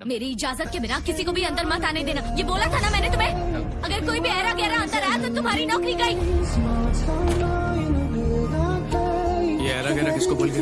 मेरी इजाज़त के बिना किसी को भी अंदर मत आने देना। ये बोला था ना मैंने तुम्हें? अगर कोई भी ऐरा गहरा अंदर आया तो तुम्हारी नौकरी गई। ये ऐरा गहरा किसको बोल के